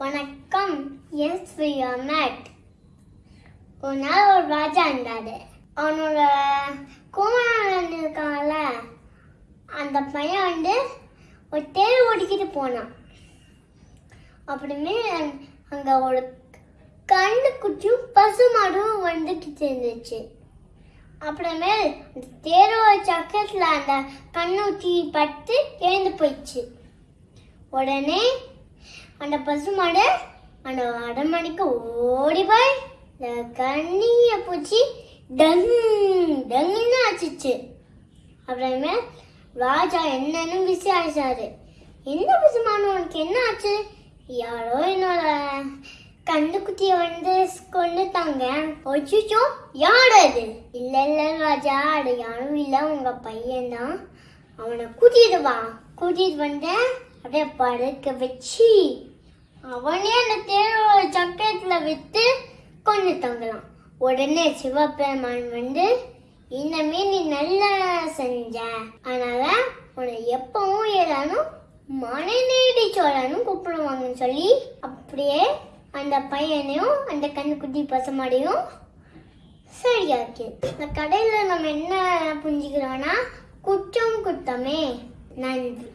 வணக்கம் S mat ஒரு நாள் ஒரு ராஜா இருந்தாரு. அவனோட குமாரன் இருக்காங்கல்ல அந்த பையன் வந்து ஒரு தேர் ஓடிக்கிட்டு போனான். அப்படிமே அங்க ஒரு கண்ணு குச்சியும் பசுமாடும் வந்துக்கிட்டு இருந்துச்சு. அப்புறமேல் அந்த தேரோட சக்கரத்தில் அந்த கண்ணூத்தி பட்டு எழுந்து போயிடுச்சு. உடனே அந்த பசுமாடு அந்த அடமணிக்கு ஓடி போய் இந்த கண்ணிய பூச்சி டங் டங்குன்னு ஆச்சுச்சு அப்புறமே ராஜா என்னன்னு விசாரிச்சாரு. என்ன பசுமானு உனக்கு என்ன ஆச்சு? யாரோ என்னோட கண்ணுக்குட்டிய வந்து கொண்டுட்டாங்க ஒச்சிச்சோ யார் அது? இல்ல இல்ல ராஜா அது யாரும் இல்ல. உங்க பையன் தான் அவனை கூட்டிட்டு வா. கூட்டிட்டு வந்தேன் அப்படியே படுக்க வச்சு அவனே அந்த தேரோட சக்கரத்துல விட்டு கொண்டு தங்கலாம். உடனே சிவபெருமான் வந்து இனிமே நீ நல்லா செஞ்ச. அதனால உன்னை எப்பவும் எல்லாரும் மனைநேடி சோழனும் கூப்பிடுவாங்கன்னு சொல்லி அப்படியே அந்த பையனையும் அந்த கண்ணுக்குட்டி பசுமாடையும் சரியாக்கி. இந்த கடையில் நம்ம என்ன புரிஞ்சுக்கிறோம்னா குற்றம் குத்தமே. நன்றி.